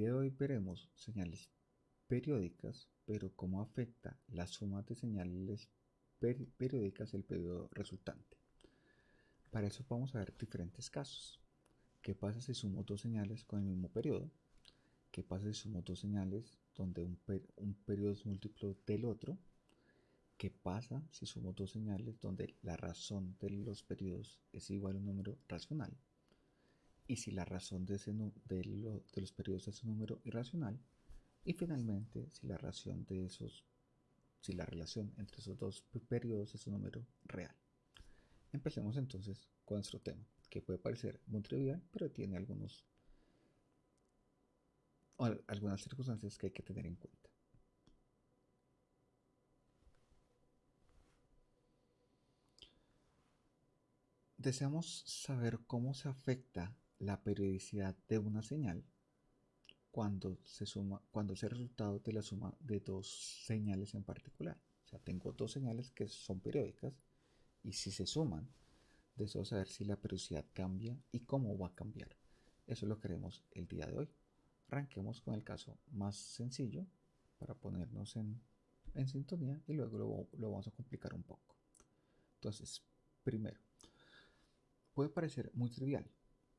1.1. El día de hoy veremos señales periódicas, pero cómo afecta la suma de señales periódicas el periodo resultante. Para eso vamos a ver diferentes casos. ¿Qué pasa si sumo dos señales con el mismo periodo? ¿Qué pasa si sumo dos señales donde un, un periodo es múltiplo del otro? ¿Qué pasa si sumo dos señales donde la razón de los periodos es igual a un número racional? Y si la razón de, ese, de, de los periodos es un número irracional. Y finalmente, si la razón de esos, si la relación entre esos dos periodos es un número real. Empecemos entonces con nuestro tema, que puede parecer muy trivial, pero tiene algunos, algunas circunstancias que hay que tener en cuenta. Deseamos saber cómo se afecta la periodicidad de una señal cuando se suma, cuando es el resultado de la suma de dos señales en particular. O sea, tengo dos señales que son periódicas y si se suman, deseo saber si la periodicidad cambia y cómo va a cambiar. Eso lo queremos el día de hoy. Arranquemos con el caso más sencillo para ponernos en, en sintonía y luego lo vamos a complicar un poco. Entonces, primero, Puede parecer muy trivial,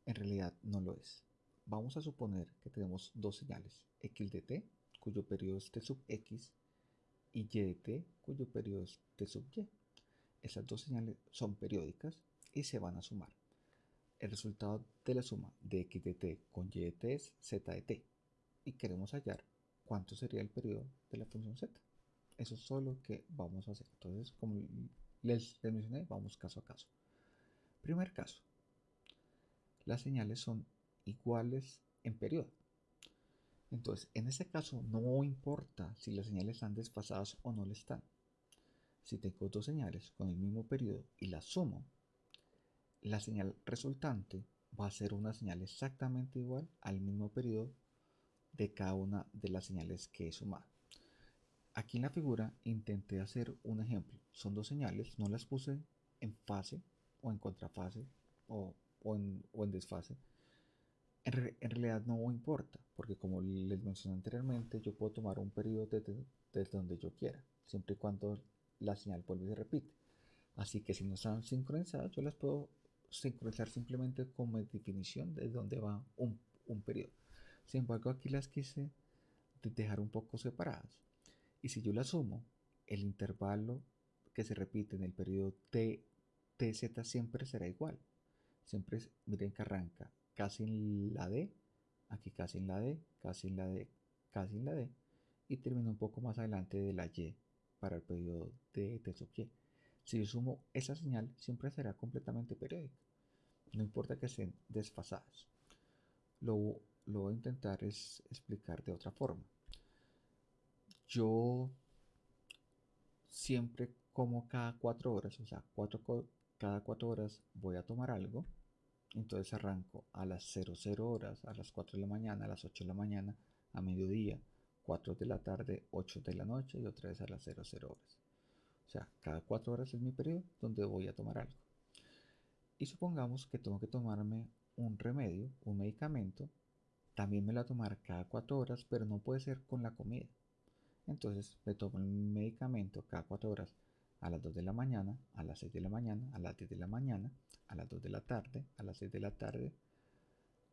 en realidad no lo es. Vamos a suponer que tenemos dos señales, x de t, cuyo periodo es t sub x, y y de t, cuyo periodo es t sub y. Esas dos señales son periódicas y se van a sumar. El resultado de la suma de x de t con y de t es z de t, y queremos hallar cuánto sería el periodo de la función z. Eso es solo lo que vamos a hacer. Entonces, como les mencioné, vamos caso a caso. Primer caso. Las señales son iguales en periodo. Entonces, en este caso no importa si las señales están desfasadas o no le están. Si tengo dos señales con el mismo periodo y las sumo, la señal resultante va a ser una señal exactamente igual al mismo periodo de cada una de las señales que he sumado. Aquí en la figura intenté hacer un ejemplo. Son dos señales, no las puse en fase o en contrafase o, en, desfase, en, realidad no importa, porque como les mencioné anteriormente, yo puedo tomar un periodo desde, donde yo quiera, siempre y cuando la señal vuelve y se repite. Así que si no están sincronizadas, yo las puedo sincronizar simplemente como definición de dónde va un, un periodo. Sin embargo, aquí las quise dejar un poco separadas. Y si yo las sumo, el intervalo que se repite en el periodo t TZ siempre será igual. Siempre, miren que arranca casi en la D, aquí casi en la D, casi en la D, casi en la D, y termina un poco más adelante de la Y para el periodo de T sub Y. Si yo sumo esa señal, siempre será completamente periódica. No importa que estén desfasadas. Lo, lo voy a intentar es explicar de otra forma. Yo siempre como cada cuatro horas, o sea, cuatro, cada cuatro horas voy a tomar algo. Entonces arranco a las 00 horas, a las 4 de la mañana, a las 8 de la mañana, a mediodía, 4 de la tarde, 8 de la noche y otra vez a las 00 horas. O sea, cada 4 horas es mi periodo donde voy a tomar algo. Y supongamos que tengo que tomarme un remedio, un medicamento. También me lo a tomar cada 4 horas, pero no puede ser con la comida. Entonces me tomo el medicamento cada 4 horas a las 2 de la mañana, a las 6 de la mañana, a las 10 de la mañana, a las 2 de la tarde, a las 6 de la tarde,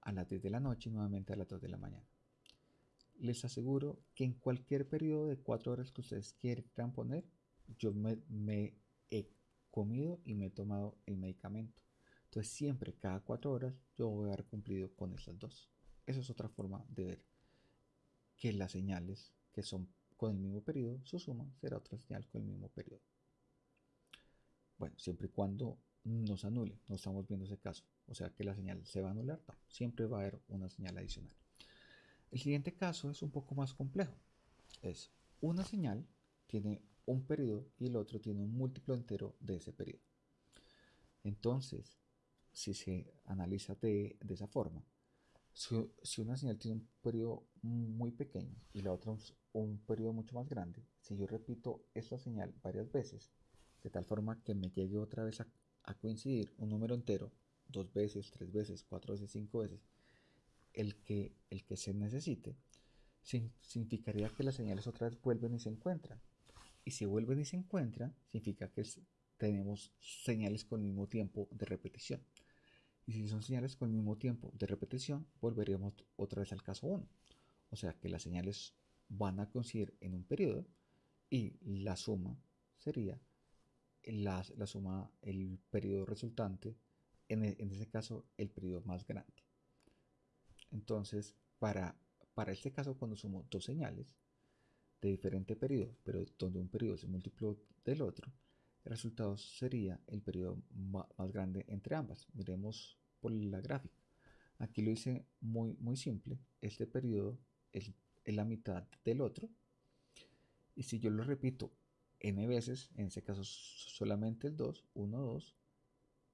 a las 10 de la noche y nuevamente a las 2 de la mañana. Les aseguro que en cualquier periodo de 4 horas que ustedes quieran poner, yo me, me he comido y me he tomado el medicamento. Entonces siempre, cada 4 horas, yo voy a haber cumplido con esas dos. Esa es otra forma de ver que las señales que son con el mismo periodo, su suma será otra señal con el mismo periodo. Bueno, siempre y cuando nos anule, no estamos viendo ese caso. O sea que la señal se va a anular, siempre va a haber una señal adicional. El siguiente caso es un poco más complejo. Es una señal tiene un periodo y el otro tiene un múltiplo entero de ese periodo. Entonces, si se analiza de, esa forma, si, una señal tiene un periodo muy pequeño y la otra un, un periodo mucho más grande, si yo repito esta señal varias veces, de tal forma que me llegue otra vez a, coincidir un número entero, dos veces, tres veces, cuatro veces, cinco veces, el que, el que se necesite, significaría que las señales otra vez vuelven y se encuentran. Y si vuelven y se encuentran, significa que tenemos señales con el mismo tiempo de repetición. Y si son señales con el mismo tiempo de repetición, volveríamos otra vez al caso 1. O sea que las señales van a coincidir en un periodo y la suma sería la, la suma, el periodo resultante, en, e, en, ese caso el periodo más grande. Entonces, para, para este caso, cuando sumo dos señales de diferente periodo, pero donde un periodo se multiplicó del otro, el resultado sería el periodo más, grande entre ambas. Miremos por la gráfica. Aquí lo hice muy, muy simple. Este periodo es, es la mitad del otro. Y si yo lo repito n veces, en este caso solamente el 2, 1, 2,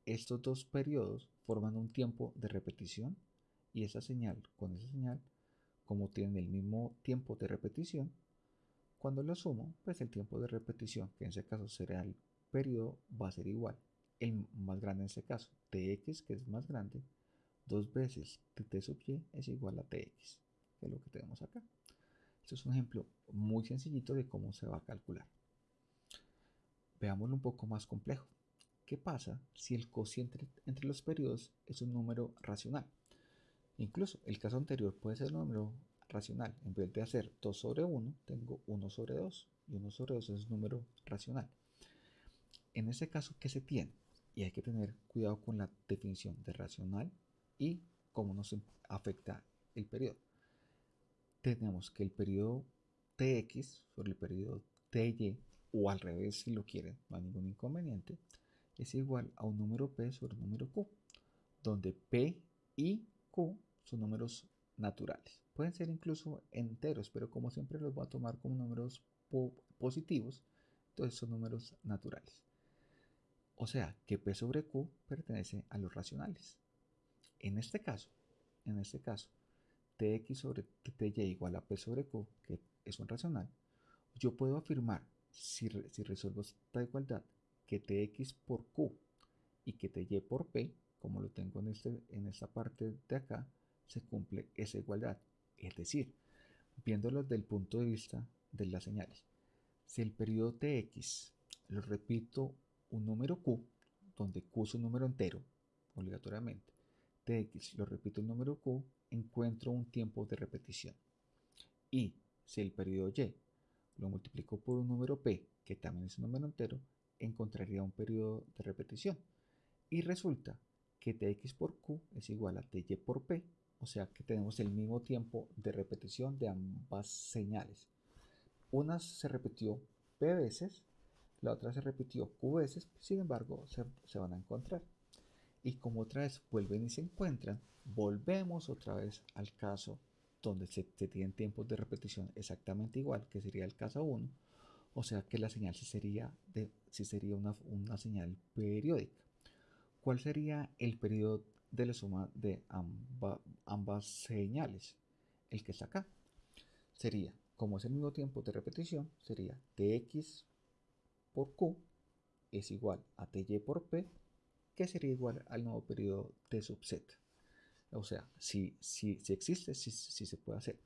estos dos periodos forman un tiempo de repetición y esa señal con esa señal, como tienen el mismo tiempo de repetición, cuando lo sumo, pues el tiempo de repetición, que en ese caso será el periodo, va a ser igual. El más grande en ese caso, tx, que es más grande, dos veces t sub y es igual a tx, que es lo que tenemos acá. Esto es un ejemplo muy sencillito de cómo se va a calcular. Veámoslo un poco más complejo. ¿Qué pasa si el cociente entre los periodos es un número racional? Incluso el caso anterior puede ser un número racional. En vez de hacer 2 sobre 1, tengo 1 sobre 2. Y 1 sobre 2 es un número racional. En ese caso, ¿qué se tiene? Y hay que tener cuidado con la definición de racional y cómo nos afecta el periodo. Tenemos que el periodo tx sobre el periodo ty o al revés si lo quieren, no hay ningún inconveniente, es igual a un número p sobre un número q, donde p y q son números naturales. Pueden ser incluso enteros, pero como siempre los voy a tomar como números positivos, entonces son números naturales. O sea que p sobre q pertenece a los racionales. En este caso, en este caso, tx sobre ty igual a p sobre q, que es un racional, yo puedo afirmar si, resuelvo esta igualdad, que tx por q y que ty por p, como lo tengo en, este, en esta parte de acá, se cumple esa igualdad. Es decir, viéndolo desde el punto de vista de las señales. Si el periodo tx, lo repito, un número q, donde q es un número entero, obligatoriamente, tx, lo repito, un número q, encuentro un tiempo de repetición. Y si el periodo y lo multiplico por un número p, que también es un número entero, encontraría un periodo de repetición. Y resulta que tx por q es igual a ty por p, o sea que tenemos el mismo tiempo de repetición de ambas señales. Una se repitió p veces, la otra se repitió q veces, sin embargo se, se van a encontrar. Y como otra vez vuelven y se encuentran, volvemos otra vez al caso donde se, tienen tiempos de repetición exactamente igual, que sería el caso 1, o sea que la señal sí sería, de, sería una, una, señal periódica. ¿Cuál sería el periodo de la suma de ambas señales? El que está acá. Sería, como es el mismo tiempo de repetición, sería tx por q es igual a ty por p, que sería igual al nuevo periodo de subset. O sea, si, si, si existe, si, si se puede hacer.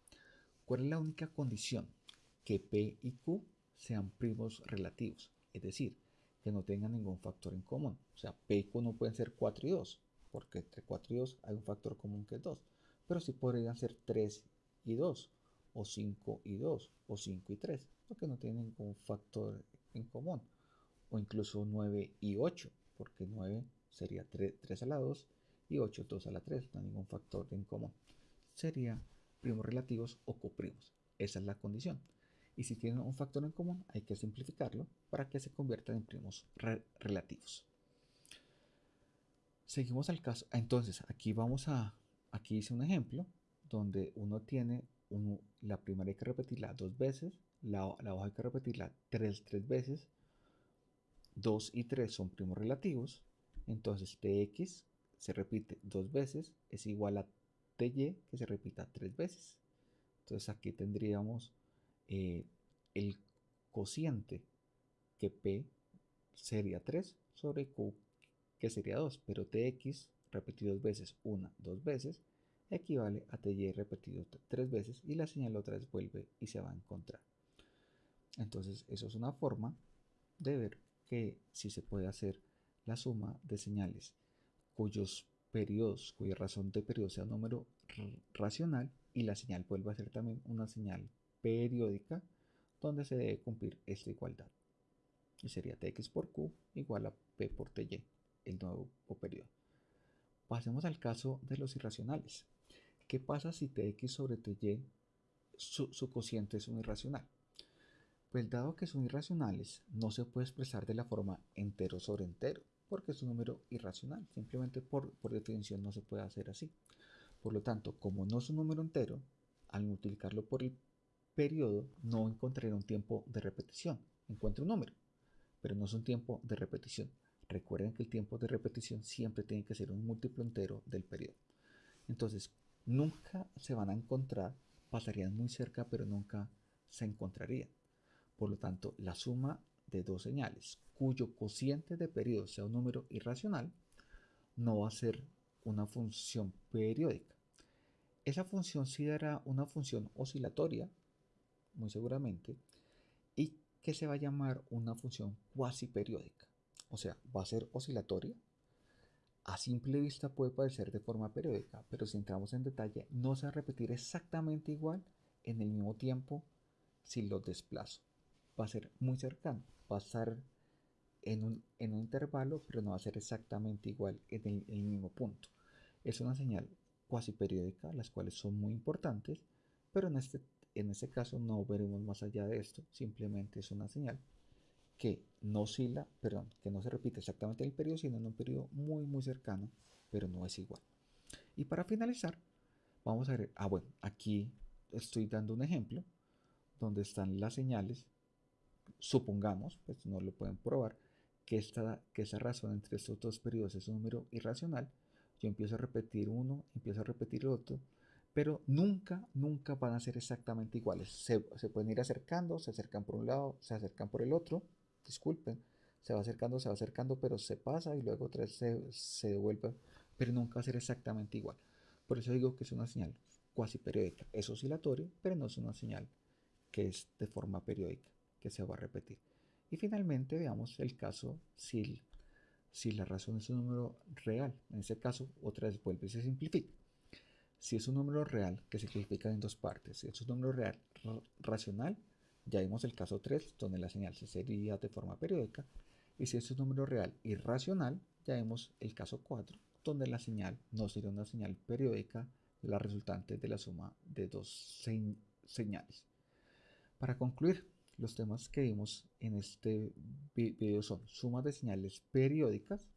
¿Cuál es la única condición? Que P y Q sean primos relativos, es decir, que no tengan ningún factor en común. O sea, P y Q no pueden ser 4 y 2, porque entre 4 y 2 hay un factor común que es 2. Pero sí podrían ser 3 y 2, o 5 y 2, o 5 y 3, porque no tienen ningún factor en común. O incluso 9 y 8, porque 9 sería 3, 3 a la 2 y 8 2 a la 3, no hay ningún factor en común. Sería primos relativos o coprimos. Esa es la condición. Y si tienen un factor en común, hay que simplificarlo para que se conviertan en primos relativos. Seguimos al caso. Entonces, aquí vamos a, aquí hice un ejemplo donde uno tiene la primera hay que repetirla dos veces, la, la hoja hay que repetirla tres, tres veces, 2 y 3 son primos relativos, entonces tx se repite dos veces es igual a ty que se repita tres veces. Entonces aquí tendríamos eh, el cociente que p sería 3 sobre q que sería 2, pero tx repetido dos veces, una, dos veces, equivale a TY repetido tres veces y la señal otra vez vuelve y se va a encontrar. Entonces eso es una forma de ver que si se puede hacer la suma de señales cuyos periodos, cuya razón de periodo sea un número racional y la señal vuelve a ser también una señal periódica donde se debe cumplir esta igualdad. Y sería Tx por Q igual a P por Ty, el nuevo periodo. Pasemos al caso de los irracionales. ¿Qué pasa si Tx sobre Ty, su, su cociente es un irracional? Pues dado que son irracionales, no se puede expresar de la forma entero sobre entero, porque es un número irracional. Simplemente por, definición no se puede hacer así. Por lo tanto, como no es un número entero, al multiplicarlo por el periodo no encontraré un tiempo de repetición. Encuentro un número, pero no es un tiempo de repetición. Recuerden que el tiempo de repetición siempre tiene que ser un múltiplo entero del periodo. Entonces, nunca se van a encontrar, pasarían muy cerca, pero nunca se encontrarían. Por lo tanto, la suma de dos señales cuyo cociente de periodo sea un número irracional no va a ser una función periódica. Esa función sí dará una función oscilatoria, muy seguramente, y que se va a llamar una función cuasi periódica. O sea, va a ser oscilatoria. A simple vista puede parecer de forma periódica, pero si entramos en detalle, no se va a repetir exactamente igual en el mismo tiempo si lo desplazo va a ser muy cercano, va a estar en un, intervalo, pero no va a ser exactamente igual en el, mismo punto. Es una señal cuasi periódica, las cuales son muy importantes, pero en este, en este caso no veremos más allá de esto, simplemente es una señal que no oscila, perdón, que no se repite exactamente en el periodo, sino en un periodo muy muy cercano, pero no es igual. Y para finalizar, vamos a ver, ah bueno, aquí estoy dando un ejemplo donde están las señales supongamos, pues no lo pueden probar, que, esta, que esa razón entre estos dos periodos es un número irracional, yo empiezo a repetir uno, empiezo a repetir otro, pero nunca, nunca van a ser exactamente iguales. Se, pueden ir acercando, se acercan por un lado, se acercan por el otro, disculpen, se va acercando, se va acercando, pero se pasa y luego otra vez se, se devuelve, pero nunca va a ser exactamente igual. Por eso digo que es una señal cuasi periódica. Es oscilatorio, pero no es una señal que es de forma periódica que se va a repetir. Y finalmente veamos el caso si, si la razón es un número real. En ese caso, otra vez vuelve y se simplifica. Si es un número real, que se simplifica en dos partes, si es un número real racional, ya vimos el caso 3, donde la señal se sería de forma periódica. Y si es un número real irracional, ya vemos el caso 4, donde la señal no sería una señal periódica, la resultante de la suma de dos señales. Para concluir, los temas que vimos en este video son sumas de señales periódicas,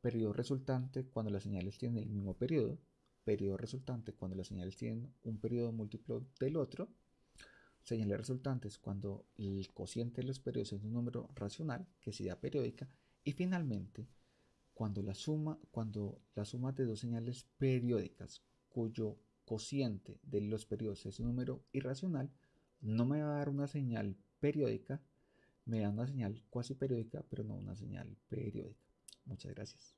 periodo resultante cuando las señales tienen el mismo periodo, periodo resultante cuando las señales tienen un periodo múltiplo del otro, señales resultantes cuando el cociente de los periodos es un número racional que sea periódica y finalmente cuando la suma cuando la suma de dos señales periódicas cuyo cociente de los periodos es un número irracional no me va a dar una señal periódica, me da una señal cuasi periódica, pero no una señal periódica. Muchas gracias.